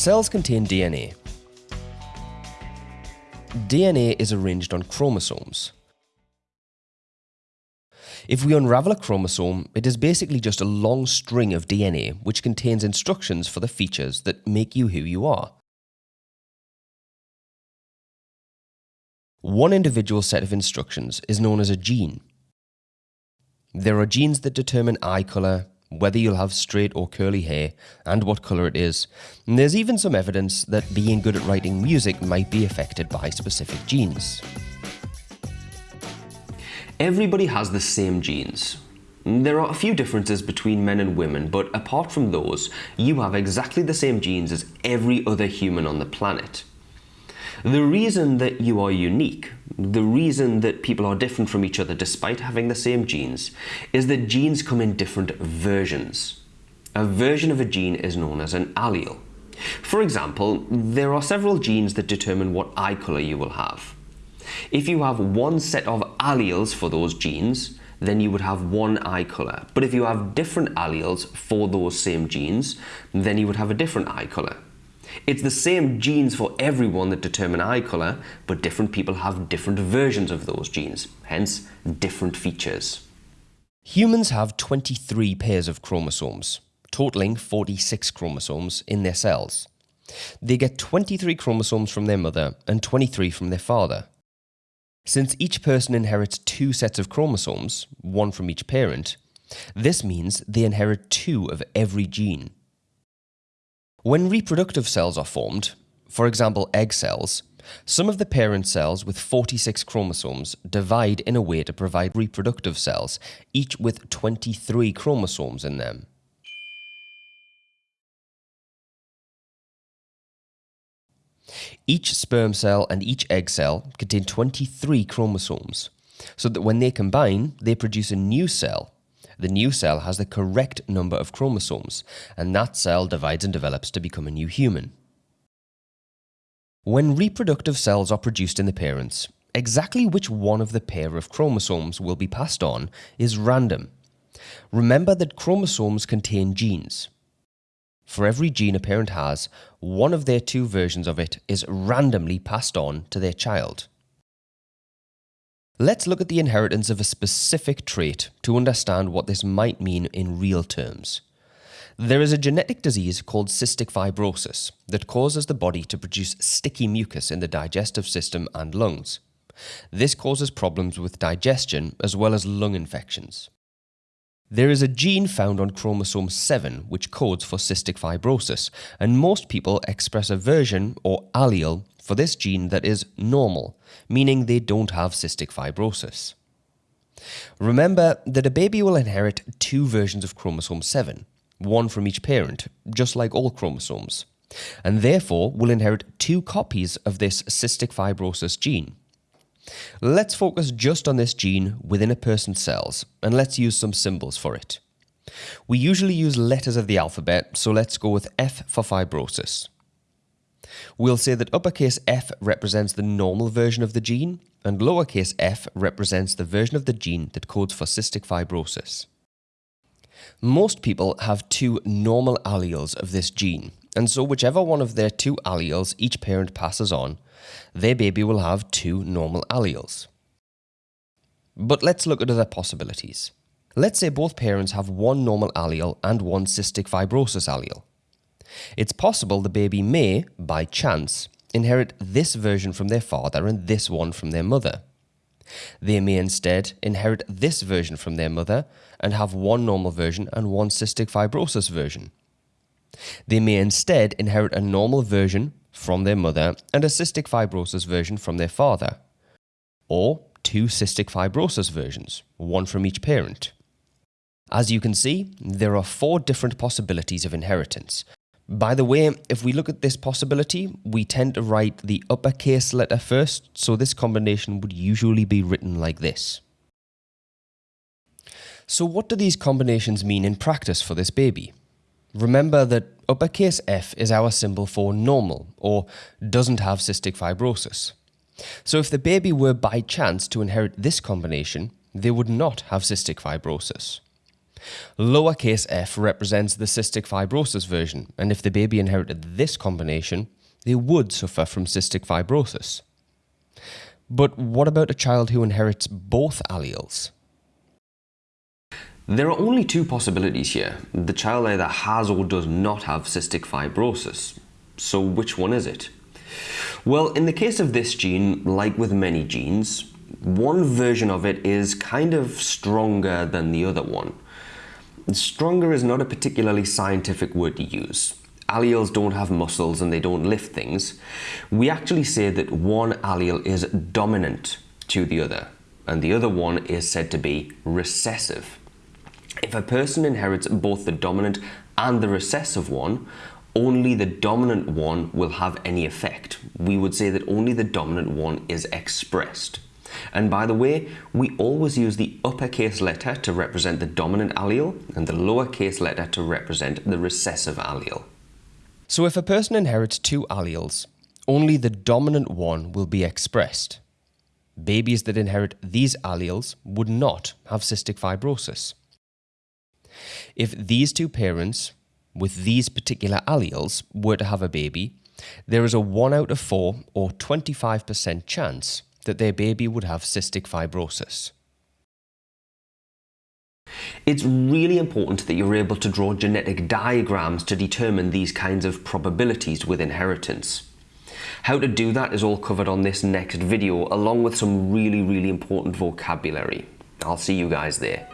Cells contain DNA. DNA is arranged on chromosomes. If we unravel a chromosome, it is basically just a long string of DNA which contains instructions for the features that make you who you are. One individual set of instructions is known as a gene. There are genes that determine eye colour, whether you'll have straight or curly hair, and what colour it is. And there's even some evidence that being good at writing music might be affected by specific genes. Everybody has the same genes. There are a few differences between men and women, but apart from those, you have exactly the same genes as every other human on the planet. The reason that you are unique, the reason that people are different from each other despite having the same genes, is that genes come in different versions. A version of a gene is known as an allele. For example, there are several genes that determine what eye colour you will have. If you have one set of alleles for those genes, then you would have one eye colour. But if you have different alleles for those same genes, then you would have a different eye colour. It's the same genes for everyone that determine eye colour, but different people have different versions of those genes, hence different features. Humans have 23 pairs of chromosomes, totaling 46 chromosomes in their cells. They get 23 chromosomes from their mother and 23 from their father. Since each person inherits two sets of chromosomes, one from each parent, this means they inherit two of every gene. When reproductive cells are formed, for example egg cells, some of the parent cells with 46 chromosomes divide in a way to provide reproductive cells, each with 23 chromosomes in them. Each sperm cell and each egg cell contain 23 chromosomes, so that when they combine, they produce a new cell. The new cell has the correct number of chromosomes, and that cell divides and develops to become a new human. When reproductive cells are produced in the parents, exactly which one of the pair of chromosomes will be passed on is random. Remember that chromosomes contain genes, for every gene a parent has, one of their two versions of it is randomly passed on to their child. Let's look at the inheritance of a specific trait to understand what this might mean in real terms. There is a genetic disease called cystic fibrosis that causes the body to produce sticky mucus in the digestive system and lungs. This causes problems with digestion as well as lung infections. There is a gene found on chromosome 7 which codes for cystic fibrosis, and most people express a version or allele for this gene that is normal, meaning they don't have cystic fibrosis. Remember that a baby will inherit two versions of chromosome 7, one from each parent, just like all chromosomes, and therefore will inherit two copies of this cystic fibrosis gene. Let's focus just on this gene within a person's cells and let's use some symbols for it. We usually use letters of the alphabet, so let's go with F for fibrosis. We'll say that uppercase F represents the normal version of the gene and lowercase f represents the version of the gene that codes for cystic fibrosis. Most people have two normal alleles of this gene, and so whichever one of their two alleles each parent passes on, their baby will have two normal alleles. But let's look at other possibilities. Let's say both parents have one normal allele and one cystic fibrosis allele. It's possible the baby may, by chance, inherit this version from their father and this one from their mother. They may instead inherit this version from their mother and have one normal version and one cystic fibrosis version. They may instead inherit a normal version from their mother and a cystic fibrosis version from their father, or two cystic fibrosis versions, one from each parent. As you can see, there are four different possibilities of inheritance. By the way, if we look at this possibility, we tend to write the uppercase letter first, so this combination would usually be written like this. So what do these combinations mean in practice for this baby? Remember that uppercase F is our symbol for normal or doesn't have cystic fibrosis. So if the baby were by chance to inherit this combination, they would not have cystic fibrosis. Lowercase f represents the cystic fibrosis version, and if the baby inherited this combination, they would suffer from cystic fibrosis. But what about a child who inherits both alleles? There are only two possibilities here. The child either has or does not have cystic fibrosis. So which one is it? Well, in the case of this gene, like with many genes, one version of it is kind of stronger than the other one. Stronger is not a particularly scientific word to use. Alleles don't have muscles and they don't lift things. We actually say that one allele is dominant to the other, and the other one is said to be recessive. If a person inherits both the dominant and the recessive one, only the dominant one will have any effect. We would say that only the dominant one is expressed. And by the way, we always use the uppercase letter to represent the dominant allele and the lowercase letter to represent the recessive allele. So if a person inherits two alleles, only the dominant one will be expressed. Babies that inherit these alleles would not have cystic fibrosis. If these two parents with these particular alleles were to have a baby, there is a 1 out of 4 or 25% chance that their baby would have cystic fibrosis. It's really important that you're able to draw genetic diagrams to determine these kinds of probabilities with inheritance. How to do that is all covered on this next video along with some really really important vocabulary. I'll see you guys there.